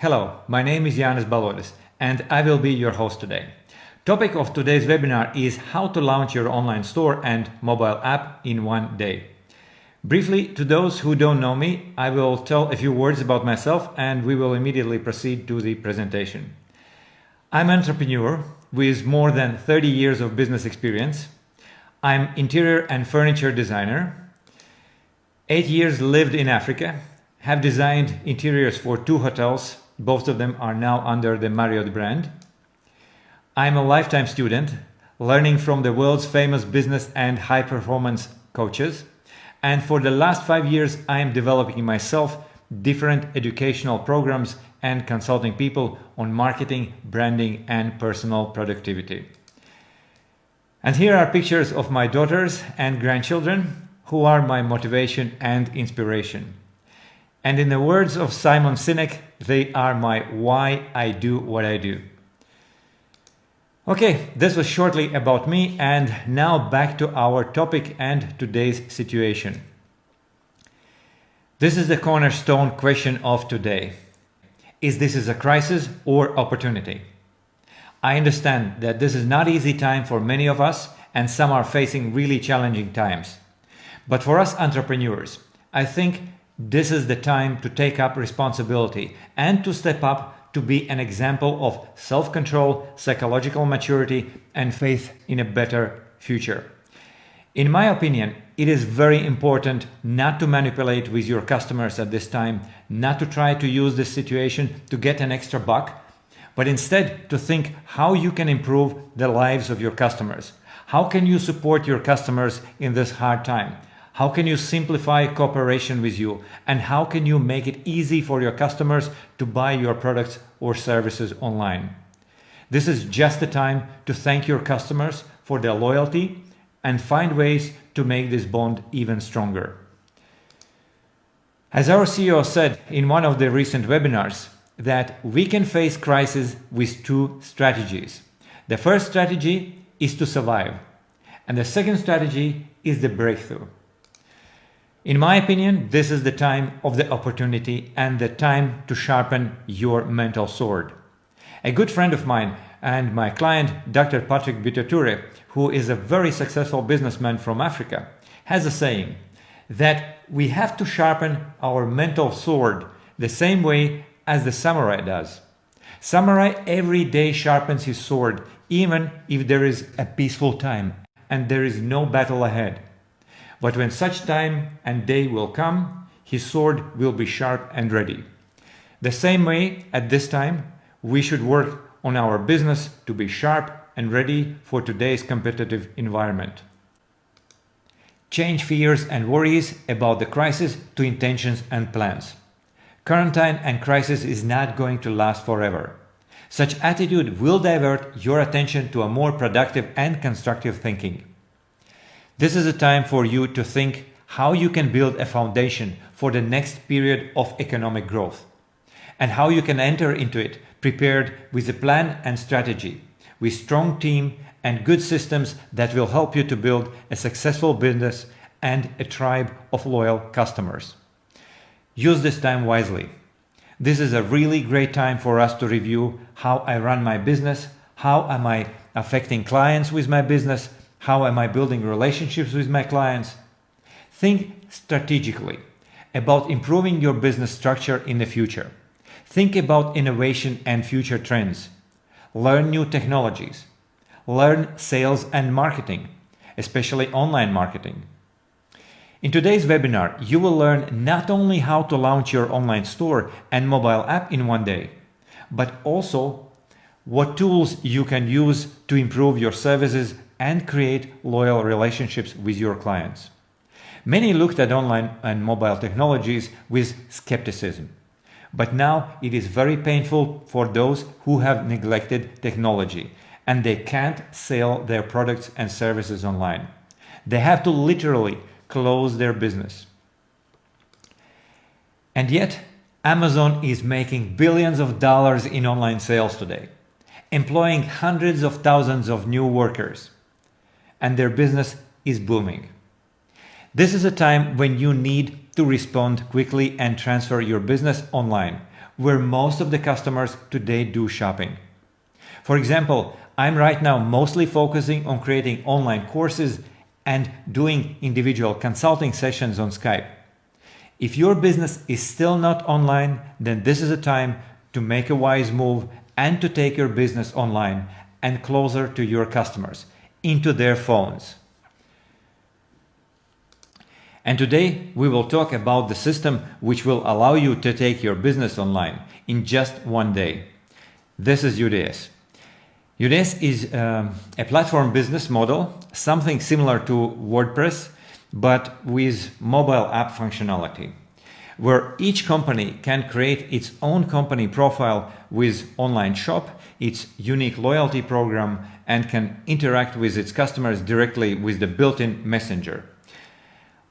Hello, my name is Janis Balodis and I will be your host today. Topic of today's webinar is how to launch your online store and mobile app in one day. Briefly, to those who don't know me, I will tell a few words about myself and we will immediately proceed to the presentation. I'm an entrepreneur with more than 30 years of business experience. I'm interior and furniture designer. Eight years lived in Africa, have designed interiors for two hotels both of them are now under the Marriott brand. I'm a lifetime student, learning from the world's famous business and high performance coaches. And for the last five years, I am developing myself different educational programs and consulting people on marketing, branding, and personal productivity. And here are pictures of my daughters and grandchildren who are my motivation and inspiration. And in the words of Simon Sinek, they are my why I do what I do. Okay, this was shortly about me and now back to our topic and today's situation. This is the cornerstone question of today. Is this is a crisis or opportunity? I understand that this is not easy time for many of us and some are facing really challenging times. But for us entrepreneurs, I think this is the time to take up responsibility and to step up to be an example of self-control, psychological maturity and faith in a better future. In my opinion, it is very important not to manipulate with your customers at this time, not to try to use this situation to get an extra buck, but instead to think how you can improve the lives of your customers. How can you support your customers in this hard time? How can you simplify cooperation with you? And how can you make it easy for your customers to buy your products or services online? This is just the time to thank your customers for their loyalty and find ways to make this bond even stronger. As our CEO said in one of the recent webinars, that we can face crisis with two strategies. The first strategy is to survive, and the second strategy is the breakthrough. In my opinion, this is the time of the opportunity and the time to sharpen your mental sword. A good friend of mine and my client, Dr. Patrick Bitature, who is a very successful businessman from Africa, has a saying that we have to sharpen our mental sword the same way as the samurai does. Samurai every day sharpens his sword, even if there is a peaceful time and there is no battle ahead. But when such time and day will come, his sword will be sharp and ready. The same way, at this time, we should work on our business to be sharp and ready for today's competitive environment. Change fears and worries about the crisis to intentions and plans. Quarantine and crisis is not going to last forever. Such attitude will divert your attention to a more productive and constructive thinking. This is a time for you to think how you can build a foundation for the next period of economic growth and how you can enter into it prepared with a plan and strategy, with strong team and good systems that will help you to build a successful business and a tribe of loyal customers. Use this time wisely. This is a really great time for us to review how I run my business, how am I affecting clients with my business, how am I building relationships with my clients? Think strategically about improving your business structure in the future. Think about innovation and future trends. Learn new technologies. Learn sales and marketing, especially online marketing. In today's webinar, you will learn not only how to launch your online store and mobile app in one day, but also what tools you can use to improve your services and create loyal relationships with your clients. Many looked at online and mobile technologies with skepticism. But now it is very painful for those who have neglected technology and they can't sell their products and services online. They have to literally close their business. And yet, Amazon is making billions of dollars in online sales today, employing hundreds of thousands of new workers and their business is booming. This is a time when you need to respond quickly and transfer your business online, where most of the customers today do shopping. For example, I'm right now mostly focusing on creating online courses and doing individual consulting sessions on Skype. If your business is still not online, then this is a time to make a wise move and to take your business online and closer to your customers, into their phones. And today we will talk about the system which will allow you to take your business online in just one day. This is UDS. UDS is um, a platform business model, something similar to WordPress, but with mobile app functionality, where each company can create its own company profile with online shop, its unique loyalty program, and can interact with its customers directly with the built-in messenger.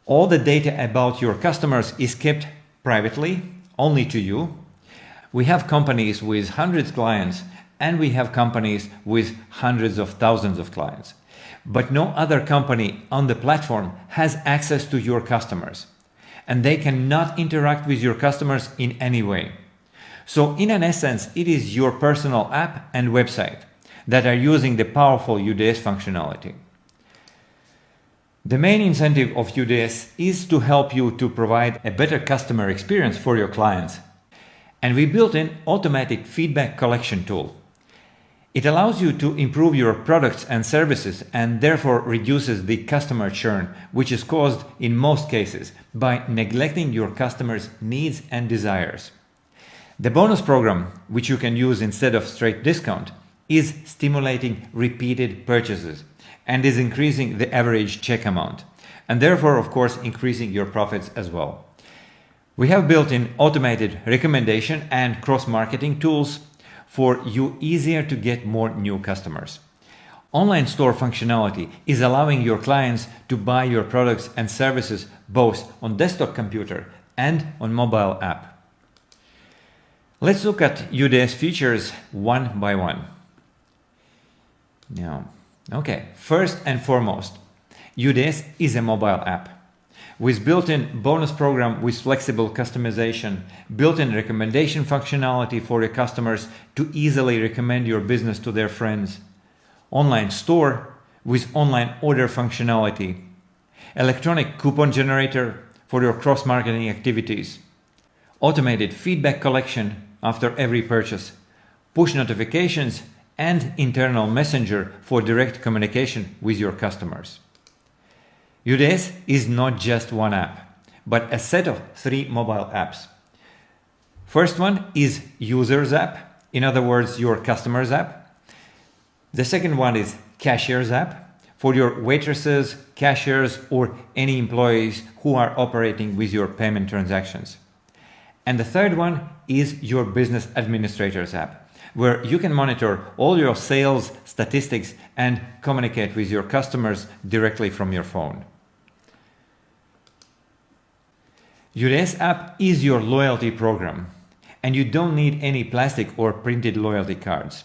All the data about your customers is kept privately, only to you. We have companies with hundreds of clients and we have companies with hundreds of thousands of clients. But no other company on the platform has access to your customers and they cannot interact with your customers in any way. So in an essence, it is your personal app and website that are using the powerful UDS functionality. The main incentive of UDS is to help you to provide a better customer experience for your clients. And we built an automatic feedback collection tool. It allows you to improve your products and services and therefore reduces the customer churn, which is caused in most cases by neglecting your customers' needs and desires. The bonus program, which you can use instead of straight discount, is stimulating repeated purchases and is increasing the average check amount and therefore of course increasing your profits as well. We have built in automated recommendation and cross-marketing tools for you easier to get more new customers. Online store functionality is allowing your clients to buy your products and services both on desktop computer and on mobile app. Let's look at UDS features one by one. Now, Okay, first and foremost, UDS is a mobile app with built-in bonus program with flexible customization, built-in recommendation functionality for your customers to easily recommend your business to their friends, online store with online order functionality, electronic coupon generator for your cross-marketing activities, automated feedback collection after every purchase, push notifications and internal messenger for direct communication with your customers. UDS is not just one app, but a set of three mobile apps. First one is users app, in other words, your customers app. The second one is cashiers app for your waitresses, cashiers, or any employees who are operating with your payment transactions. And the third one is your business administrators app where you can monitor all your sales statistics and communicate with your customers directly from your phone. UDS app is your loyalty program and you don't need any plastic or printed loyalty cards.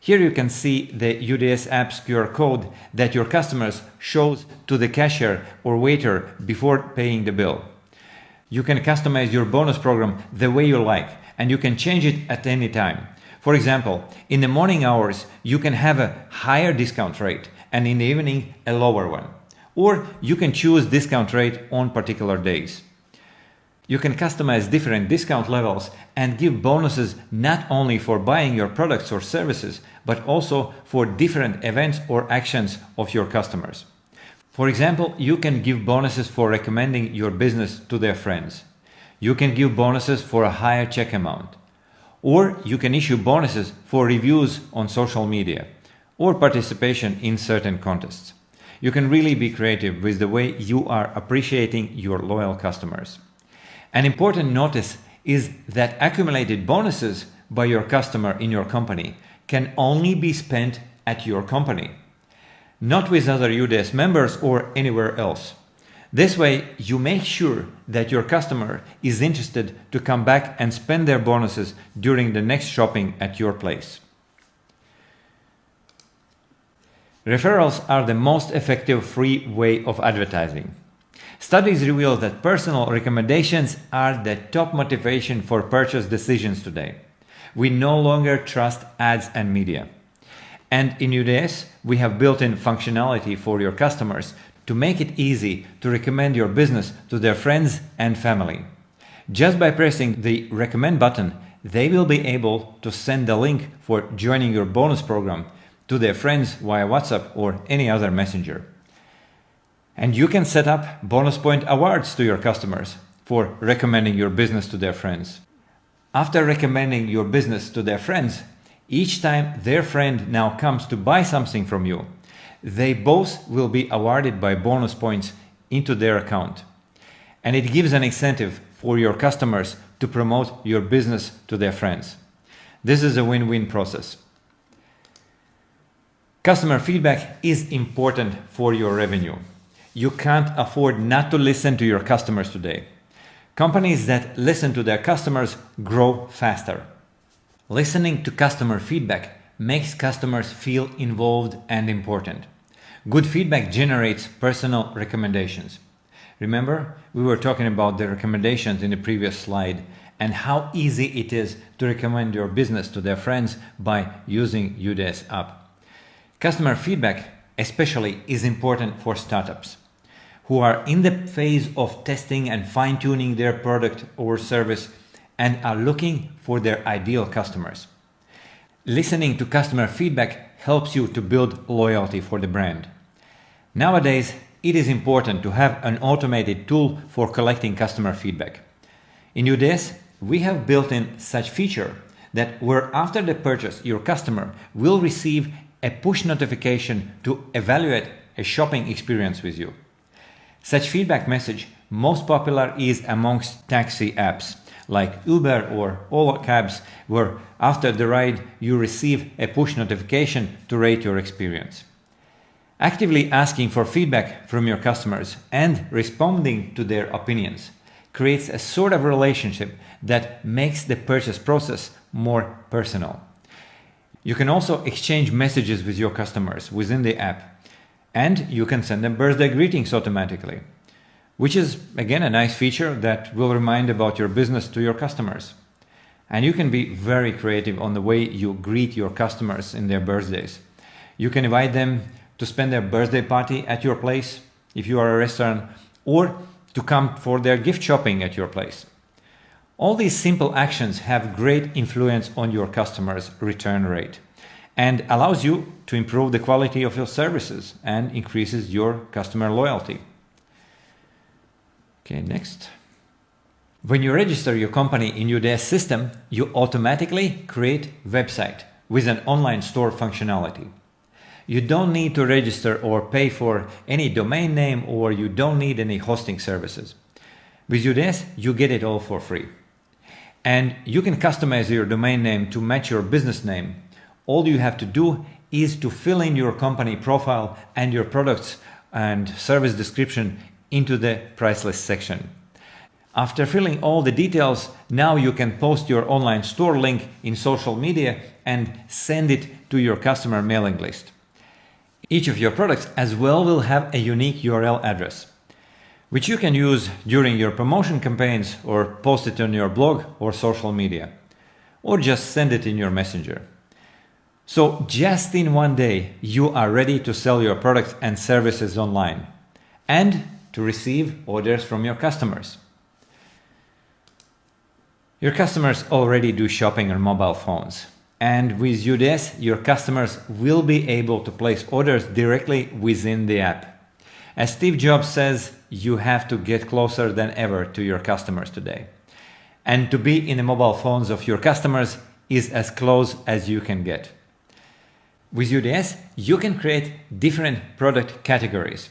Here you can see the UDS app's QR code that your customers shows to the cashier or waiter before paying the bill. You can customize your bonus program the way you like and you can change it at any time. For example, in the morning hours, you can have a higher discount rate and in the evening, a lower one. Or you can choose discount rate on particular days. You can customize different discount levels and give bonuses not only for buying your products or services, but also for different events or actions of your customers. For example, you can give bonuses for recommending your business to their friends. You can give bonuses for a higher check amount. Or you can issue bonuses for reviews on social media or participation in certain contests. You can really be creative with the way you are appreciating your loyal customers. An important notice is that accumulated bonuses by your customer in your company can only be spent at your company, not with other UDS members or anywhere else. This way, you make sure that your customer is interested to come back and spend their bonuses during the next shopping at your place. Referrals are the most effective free way of advertising. Studies reveal that personal recommendations are the top motivation for purchase decisions today. We no longer trust ads and media. And in UDS, we have built in functionality for your customers to make it easy to recommend your business to their friends and family. Just by pressing the recommend button, they will be able to send the link for joining your bonus program to their friends via WhatsApp or any other messenger. And you can set up bonus point awards to your customers for recommending your business to their friends. After recommending your business to their friends, each time their friend now comes to buy something from you, they both will be awarded by bonus points into their account. And it gives an incentive for your customers to promote your business to their friends. This is a win-win process. Customer feedback is important for your revenue. You can't afford not to listen to your customers today. Companies that listen to their customers grow faster. Listening to customer feedback makes customers feel involved and important. Good feedback generates personal recommendations. Remember, we were talking about the recommendations in the previous slide and how easy it is to recommend your business to their friends by using UDS app. Customer feedback especially is important for startups who are in the phase of testing and fine tuning their product or service and are looking for their ideal customers. Listening to customer feedback helps you to build loyalty for the brand. Nowadays, it is important to have an automated tool for collecting customer feedback. In UDS, we have built in such feature that where after the purchase your customer will receive a push notification to evaluate a shopping experience with you. Such feedback message most popular is amongst taxi apps like Uber or all cabs where after the ride you receive a push notification to rate your experience. Actively asking for feedback from your customers and responding to their opinions creates a sort of relationship that makes the purchase process more personal. You can also exchange messages with your customers within the app and you can send them birthday greetings automatically, which is again a nice feature that will remind about your business to your customers. And you can be very creative on the way you greet your customers in their birthdays. You can invite them to spend their birthday party at your place if you are a restaurant or to come for their gift shopping at your place. All these simple actions have great influence on your customers' return rate and allows you to improve the quality of your services and increases your customer loyalty. Okay, next. When you register your company in UDS system, you automatically create website with an online store functionality. You don't need to register or pay for any domain name or you don't need any hosting services. With UDS, you get it all for free. And you can customize your domain name to match your business name all you have to do is to fill in your company profile and your products and service description into the price list section. After filling all the details, now you can post your online store link in social media and send it to your customer mailing list. Each of your products as well will have a unique URL address, which you can use during your promotion campaigns or post it on your blog or social media, or just send it in your messenger. So just in one day, you are ready to sell your products and services online and to receive orders from your customers. Your customers already do shopping on mobile phones. And with UDS, your customers will be able to place orders directly within the app. As Steve Jobs says, you have to get closer than ever to your customers today. And to be in the mobile phones of your customers is as close as you can get. With UDS, you can create different product categories,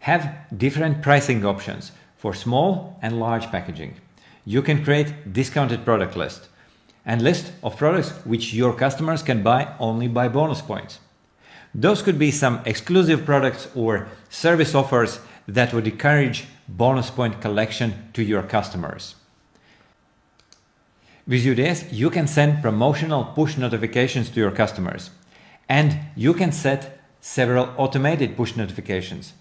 have different pricing options for small and large packaging. You can create discounted product list and list of products which your customers can buy only by bonus points. Those could be some exclusive products or service offers that would encourage bonus point collection to your customers. With UDS, you can send promotional push notifications to your customers. And you can set several automated push notifications,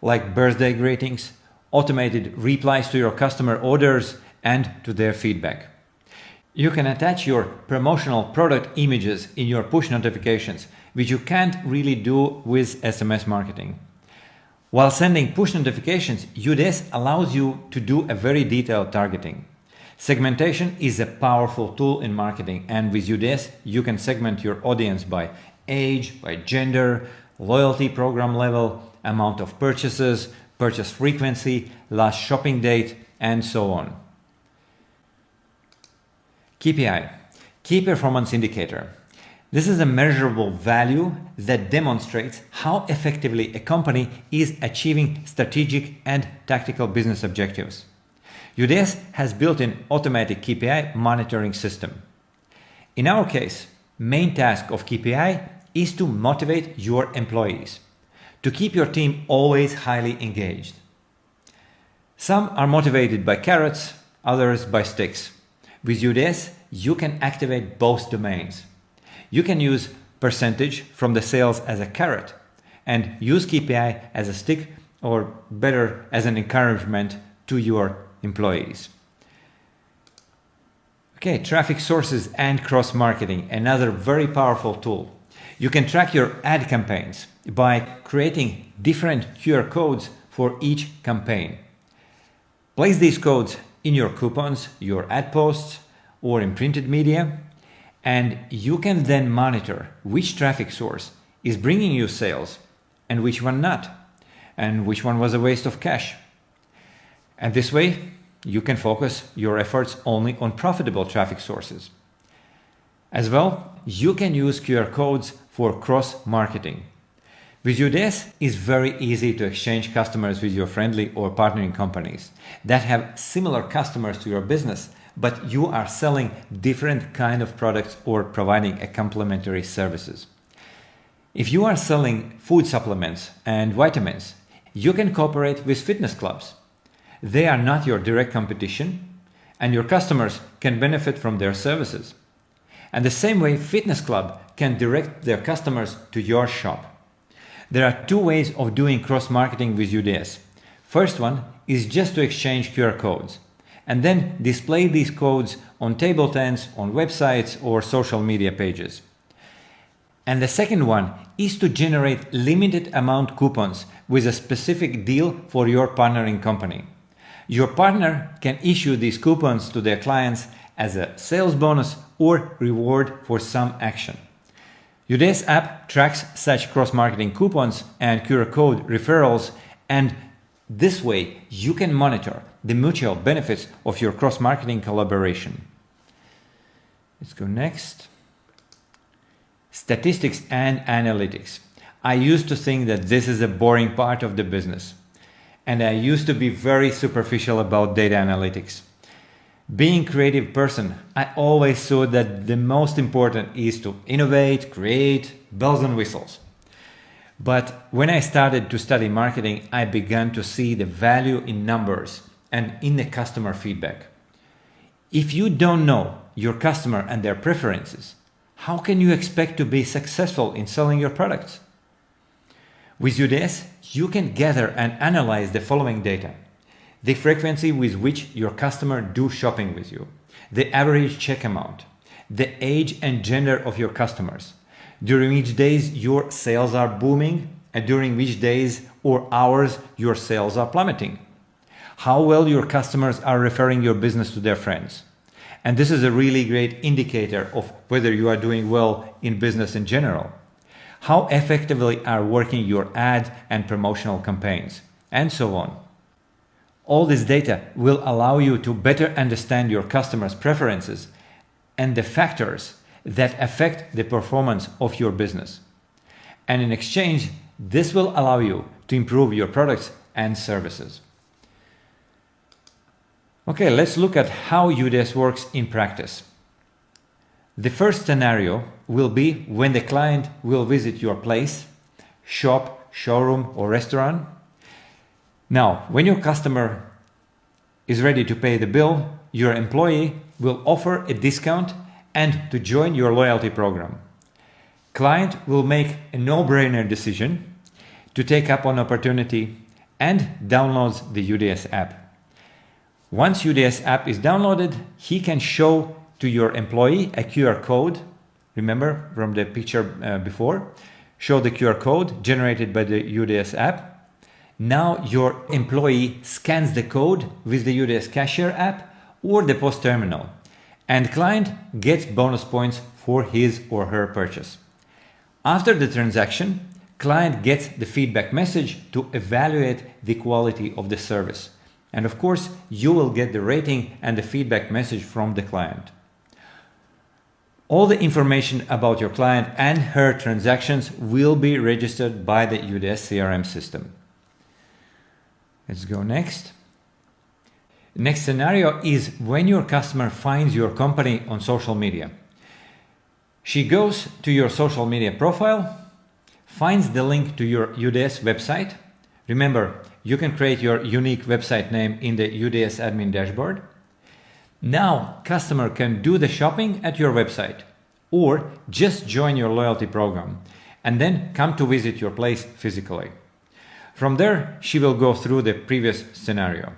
like birthday greetings automated replies to your customer orders, and to their feedback. You can attach your promotional product images in your push notifications, which you can't really do with SMS marketing. While sending push notifications, UDS allows you to do a very detailed targeting. Segmentation is a powerful tool in marketing and with UDS you can segment your audience by age, by gender, loyalty program level, amount of purchases, purchase frequency, last shopping date, and so on. KPI, Key Performance Indicator. This is a measurable value that demonstrates how effectively a company is achieving strategic and tactical business objectives. UDS has built an automatic KPI monitoring system. In our case, main task of KPI is to motivate your employees, to keep your team always highly engaged. Some are motivated by carrots, others by sticks. With UDS, you can activate both domains. You can use percentage from the sales as a carrot and use KPI as a stick or better as an encouragement to your employees. Okay, traffic sources and cross marketing, another very powerful tool. You can track your ad campaigns by creating different QR codes for each campaign. Place these codes in your coupons, your ad posts, or in printed media, and you can then monitor which traffic source is bringing you sales and which one not, and which one was a waste of cash. And this way, you can focus your efforts only on profitable traffic sources. As well, you can use QR codes for cross-marketing. With UDS, it's very easy to exchange customers with your friendly or partnering companies that have similar customers to your business, but you are selling different kind of products or providing a complementary services. If you are selling food supplements and vitamins, you can cooperate with fitness clubs. They are not your direct competition and your customers can benefit from their services. And the same way fitness club can direct their customers to your shop. There are two ways of doing cross-marketing with UDS. First one is just to exchange QR codes and then display these codes on table tents, on websites or social media pages. And the second one is to generate limited amount coupons with a specific deal for your partnering company. Your partner can issue these coupons to their clients as a sales bonus or reward for some action. UDS app tracks such cross-marketing coupons and QR code referrals and this way you can monitor the mutual benefits of your cross-marketing collaboration. Let's go next. Statistics and analytics. I used to think that this is a boring part of the business and I used to be very superficial about data analytics. Being a creative person, I always thought that the most important is to innovate, create, bells and whistles. But when I started to study marketing, I began to see the value in numbers and in the customer feedback. If you don't know your customer and their preferences, how can you expect to be successful in selling your products? With UDS, you can gather and analyze the following data. The frequency with which your customer do shopping with you, the average check amount, the age and gender of your customers, during which days your sales are booming and during which days or hours your sales are plummeting, how well your customers are referring your business to their friends. And this is a really great indicator of whether you are doing well in business in general how effectively are working your ad and promotional campaigns, and so on. All this data will allow you to better understand your customers' preferences and the factors that affect the performance of your business. And in exchange, this will allow you to improve your products and services. Okay, let's look at how UDS works in practice. The first scenario will be when the client will visit your place, shop, showroom or restaurant. Now, when your customer is ready to pay the bill, your employee will offer a discount and to join your loyalty program. Client will make a no-brainer decision to take up an opportunity and downloads the UDS app. Once UDS app is downloaded, he can show to your employee a QR code. Remember from the picture uh, before? Show the QR code generated by the UDS app. Now your employee scans the code with the UDS cashier app or the POS terminal and client gets bonus points for his or her purchase. After the transaction, client gets the feedback message to evaluate the quality of the service. And of course, you will get the rating and the feedback message from the client. All the information about your client and her transactions will be registered by the UDS CRM system. Let's go next. Next scenario is when your customer finds your company on social media. She goes to your social media profile, finds the link to your UDS website. Remember, you can create your unique website name in the UDS admin dashboard. Now, customer can do the shopping at your website or just join your loyalty program and then come to visit your place physically. From there, she will go through the previous scenario.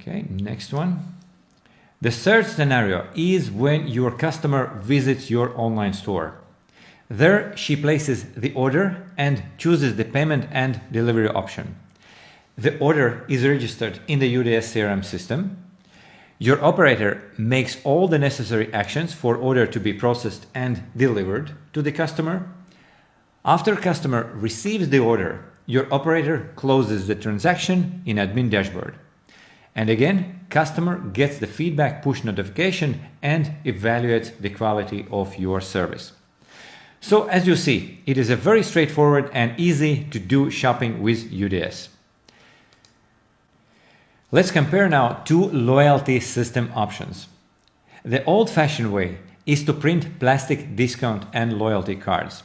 Okay, next one. The third scenario is when your customer visits your online store. There she places the order and chooses the payment and delivery option. The order is registered in the UDS CRM system. Your operator makes all the necessary actions for order to be processed and delivered to the customer. After customer receives the order, your operator closes the transaction in admin dashboard. And again, customer gets the feedback push notification and evaluates the quality of your service. So as you see, it is a very straightforward and easy to do shopping with UDS. Let's compare now two loyalty system options. The old-fashioned way is to print plastic discount and loyalty cards,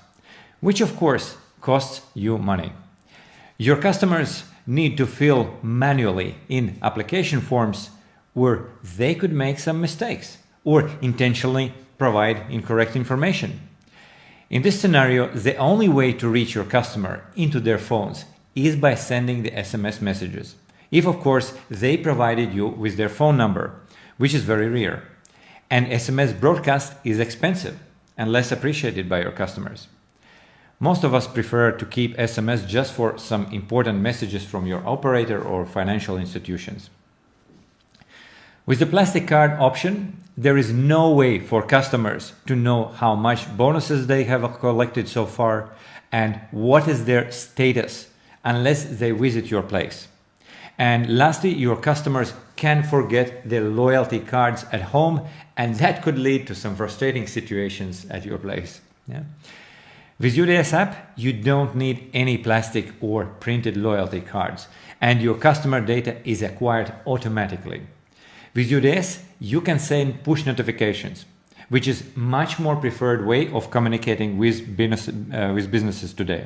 which of course costs you money. Your customers need to fill manually in application forms where they could make some mistakes or intentionally provide incorrect information. In this scenario, the only way to reach your customer into their phones is by sending the SMS messages. If of course they provided you with their phone number, which is very rare. An SMS broadcast is expensive and less appreciated by your customers. Most of us prefer to keep SMS just for some important messages from your operator or financial institutions. With the plastic card option, there is no way for customers to know how much bonuses they have collected so far and what is their status unless they visit your place. And lastly, your customers can forget their loyalty cards at home and that could lead to some frustrating situations at your place. Yeah? With UDS app, you don't need any plastic or printed loyalty cards and your customer data is acquired automatically. With UDS, you can send push notifications, which is much more preferred way of communicating with, business, uh, with businesses today.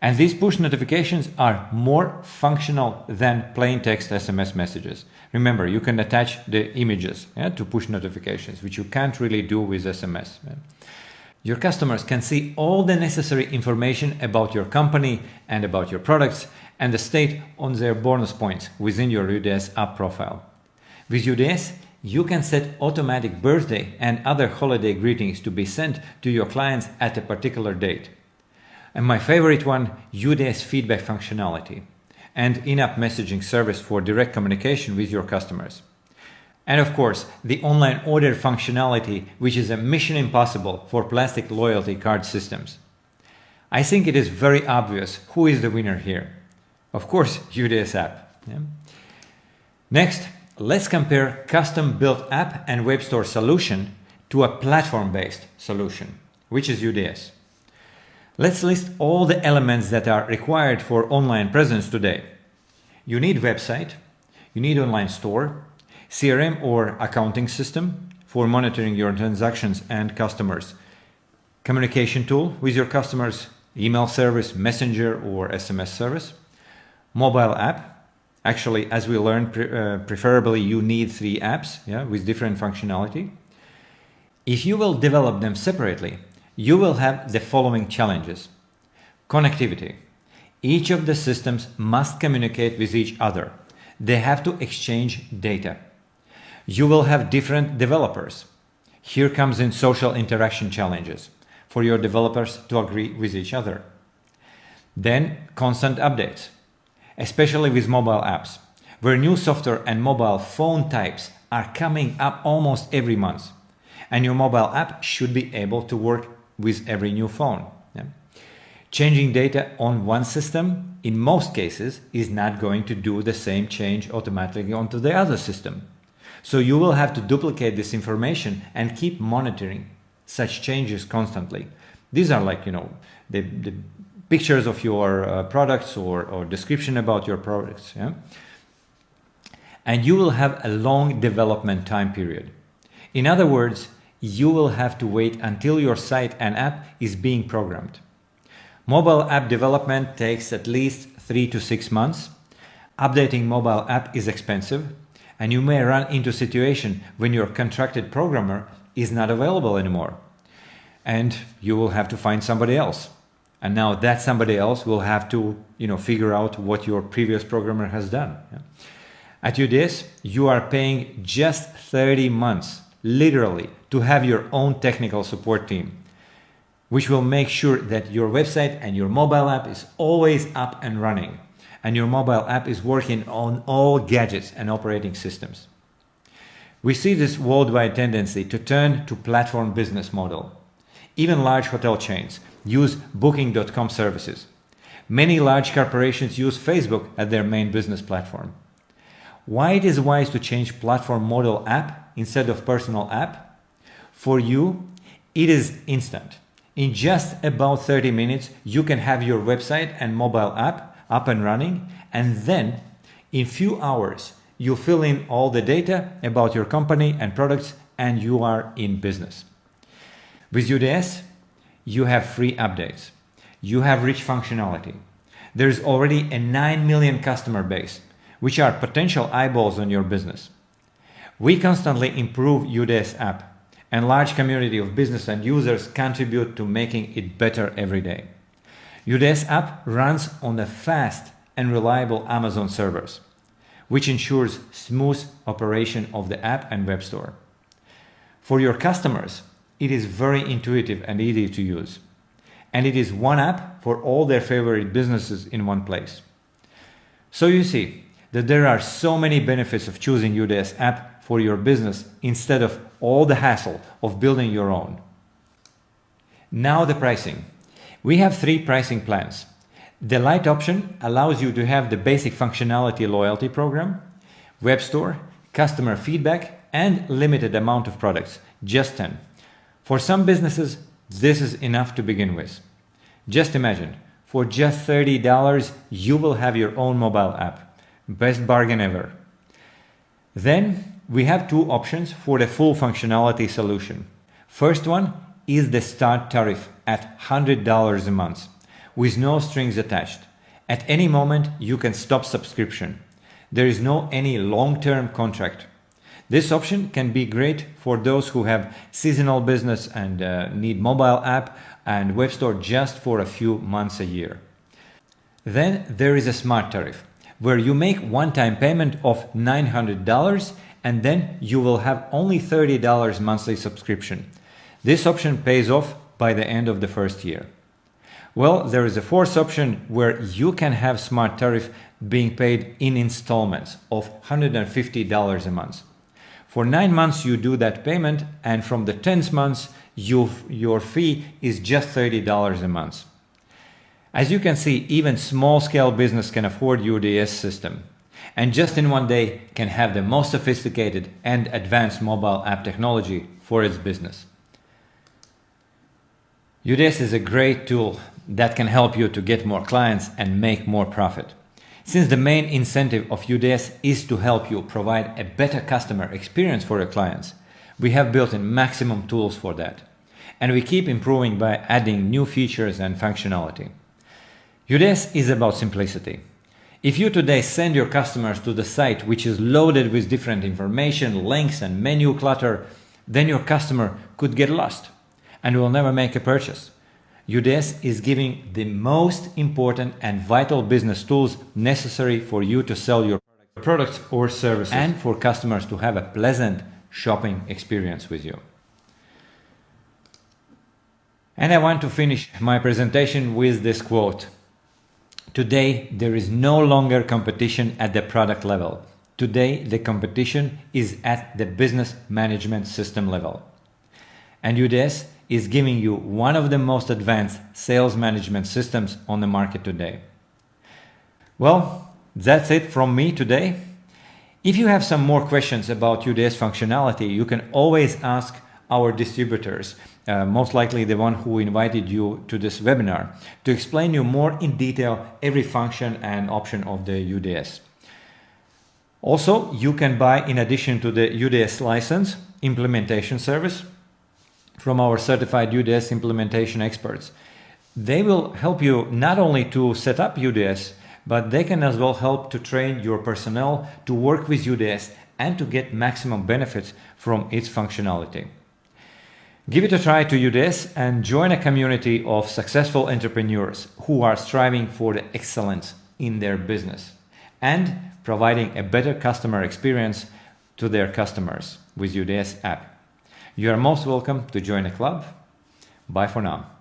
And these push notifications are more functional than plain text SMS messages. Remember, you can attach the images yeah, to push notifications, which you can't really do with SMS. Yeah. Your customers can see all the necessary information about your company and about your products and the state on their bonus points within your UDS app profile. With UDS, you can set automatic birthday and other holiday greetings to be sent to your clients at a particular date. And my favorite one, UDS feedback functionality and in-app messaging service for direct communication with your customers. And of course, the online order functionality, which is a mission impossible for plastic loyalty card systems. I think it is very obvious who is the winner here. Of course, UDS app. Yeah? Next, let's compare custom-built app and web store solution to a platform-based solution, which is UDS. Let's list all the elements that are required for online presence today. You need website, you need online store, CRM or accounting system for monitoring your transactions and customers. Communication tool with your customers, email service, messenger or SMS service. Mobile app. Actually, as we learned, pre uh, preferably you need three apps yeah, with different functionality. If you will develop them separately, you will have the following challenges. Connectivity. Each of the systems must communicate with each other. They have to exchange data. You will have different developers. Here comes in social interaction challenges for your developers to agree with each other. Then constant updates, especially with mobile apps, where new software and mobile phone types are coming up almost every month. And your mobile app should be able to work with every new phone. Yeah? Changing data on one system, in most cases, is not going to do the same change automatically onto the other system. So you will have to duplicate this information and keep monitoring such changes constantly. These are like, you know, the, the pictures of your uh, products or, or description about your products. Yeah? And you will have a long development time period. In other words, you will have to wait until your site and app is being programmed. Mobile app development takes at least three to six months. Updating mobile app is expensive and you may run into a situation when your contracted programmer is not available anymore. And you will have to find somebody else. And now that somebody else will have to you know figure out what your previous programmer has done. At UDS you are paying just 30 months literally to have your own technical support team which will make sure that your website and your mobile app is always up and running and your mobile app is working on all gadgets and operating systems. We see this worldwide tendency to turn to platform business model. Even large hotel chains use booking.com services. Many large corporations use Facebook as their main business platform. Why it is wise to change platform model app instead of personal app? For you, it is instant. In just about 30 minutes, you can have your website and mobile app up and running and then in few hours you fill in all the data about your company and products and you are in business. With UDS you have free updates. You have rich functionality. There's already a 9 million customer base which are potential eyeballs on your business. We constantly improve UDS app and large community of business and users contribute to making it better every day. UDS app runs on the fast and reliable Amazon servers, which ensures smooth operation of the app and web store. For your customers, it is very intuitive and easy to use. And it is one app for all their favorite businesses in one place. So you see that there are so many benefits of choosing UDS app for your business instead of all the hassle of building your own. Now the pricing. We have three pricing plans. The light option allows you to have the basic functionality loyalty program, web store, customer feedback, and limited amount of products, just 10. For some businesses, this is enough to begin with. Just imagine, for just $30, you will have your own mobile app. Best bargain ever. Then we have two options for the full functionality solution. First one is the start tariff at $100 a month with no strings attached. At any moment, you can stop subscription. There is no any long-term contract. This option can be great for those who have seasonal business and uh, need mobile app and web store just for a few months a year. Then there is a smart tariff where you make one-time payment of $900 and then you will have only $30 monthly subscription. This option pays off by the end of the first year. Well, there is a fourth option where you can have smart tariff being paid in installments of $150 a month. For nine months you do that payment and from the 10th month you, your fee is just $30 a month. As you can see, even small scale business can afford UDS system and just in one day can have the most sophisticated and advanced mobile app technology for its business. UDS is a great tool that can help you to get more clients and make more profit. Since the main incentive of UDS is to help you provide a better customer experience for your clients, we have built in maximum tools for that. And we keep improving by adding new features and functionality. UDS is about simplicity. If you today send your customers to the site which is loaded with different information, links and menu clutter, then your customer could get lost and will never make a purchase. UDS is giving the most important and vital business tools necessary for you to sell your products or services and for customers to have a pleasant shopping experience with you. And I want to finish my presentation with this quote. Today, there is no longer competition at the product level. Today, the competition is at the business management system level. And UDS is giving you one of the most advanced sales management systems on the market today. Well, that's it from me today. If you have some more questions about UDS functionality, you can always ask our distributors, uh, most likely the one who invited you to this webinar, to explain you more in detail every function and option of the UDS. Also, you can buy, in addition to the UDS license, implementation service from our certified UDS implementation experts. They will help you not only to set up UDS, but they can as well help to train your personnel to work with UDS and to get maximum benefits from its functionality. Give it a try to UDS and join a community of successful entrepreneurs who are striving for the excellence in their business and providing a better customer experience to their customers with UDS app. You are most welcome to join the club. Bye for now.